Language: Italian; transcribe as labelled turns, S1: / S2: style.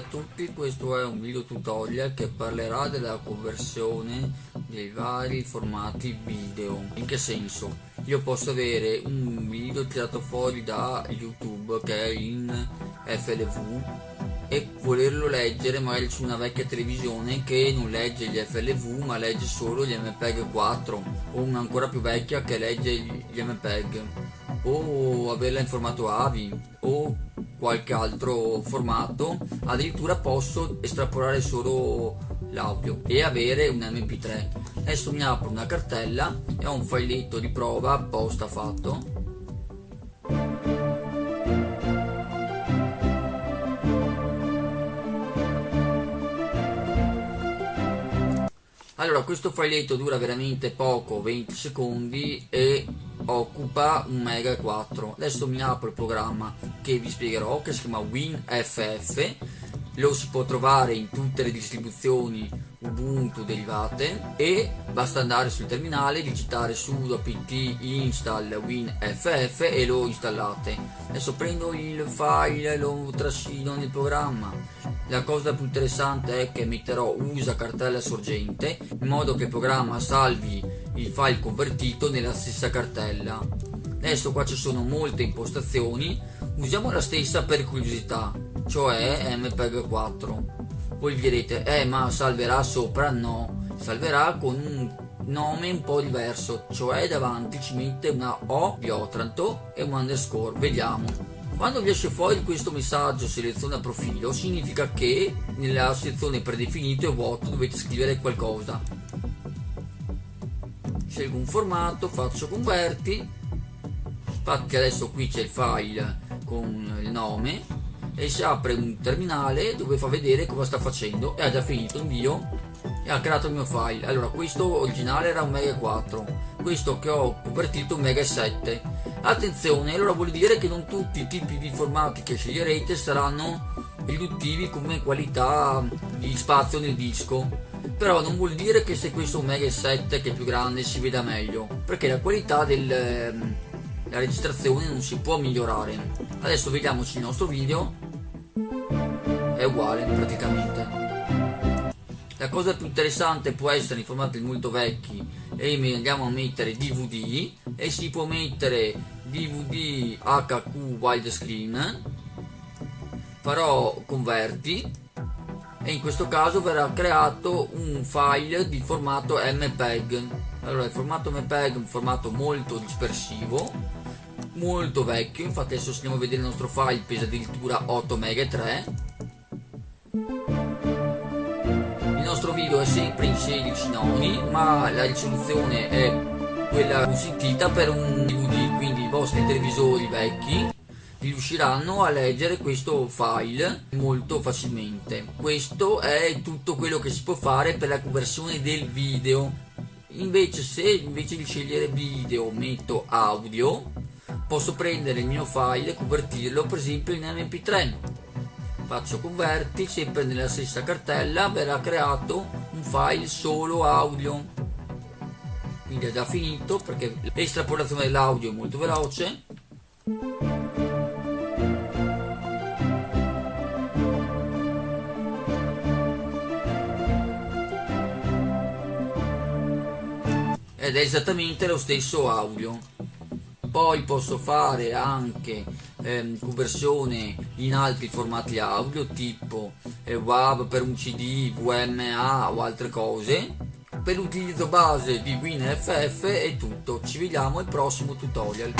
S1: A tutti, questo è un video tutorial che parlerà della conversione dei vari formati video. In che senso? Io posso avere un video tirato fuori da YouTube che è in FLV e volerlo leggere magari su una vecchia televisione che non legge gli FLV ma legge solo gli MPEG 4 o una ancora più vecchia che legge gli MPEG o averla in formato AVI o qualche altro formato addirittura posso estrapolare solo l'audio e avere un mp3 adesso mi apro una cartella e ho un filetto di prova apposta fatto allora questo filetto dura veramente poco 20 secondi e occupa un mega 4 adesso mi apro il programma che vi spiegherò che si chiama WinFF lo si può trovare in tutte le distribuzioni Ubuntu derivate e basta andare sul terminale digitare sudo apt install winff e lo installate. Adesso prendo il file e lo trascino nel programma. La cosa più interessante è che metterò usa cartella sorgente in modo che il programma salvi il file convertito nella stessa cartella. Adesso qua ci sono molte impostazioni. Usiamo la stessa per curiosità cioè mpeg 4 voi direte eh ma salverà sopra? No salverà con un nome un po' diverso cioè davanti ci mette una O di Otranto e un underscore vediamo. Quando vi esce fuori questo messaggio seleziona profilo significa che nella sezione predefinito e vuoto dovete scrivere qualcosa. Scelgo un formato faccio converti. Infatti adesso qui c'è il file con il nome e si apre un terminale dove fa vedere cosa sta facendo. E ha già finito invio e ha creato il mio file. Allora questo originale era un mega 4 questo che ho convertito un mega 7 attenzione allora vuol dire che non tutti i tipi di formati che sceglierete saranno riduttivi come qualità di spazio nel disco. Però non vuol dire che se questo è un mega 7 che è più grande si veda meglio perché la qualità della ehm, registrazione non si può migliorare. Adesso vediamoci il nostro video è uguale praticamente. La cosa più interessante può essere in formati molto vecchi e andiamo a mettere DVD e si può mettere DVD HQ widescreen farò converti e in questo caso verrà creato un file di formato MPEG allora il formato MPEG è un formato molto dispersivo molto vecchio infatti adesso andiamo a vedere il nostro file pesa addirittura 8 MB 3 video è sempre in 16 noni ma la risoluzione è quella consentita per un DVD quindi i vostri televisori vecchi riusciranno a leggere questo file molto facilmente. Questo è tutto quello che si può fare per la conversione del video. Invece se invece di scegliere video metto audio posso prendere il mio file e convertirlo per esempio in mp3 faccio converti sempre nella stessa cartella verrà creato un file solo audio. Quindi è già finito perché l'estrapolazione dell'audio è molto veloce. Ed è esattamente lo stesso audio. Poi posso fare anche ehm, conversione in altri formati audio tipo WAV per un CD, VMA o altre cose per l'utilizzo base di WinFF è tutto. Ci vediamo al prossimo tutorial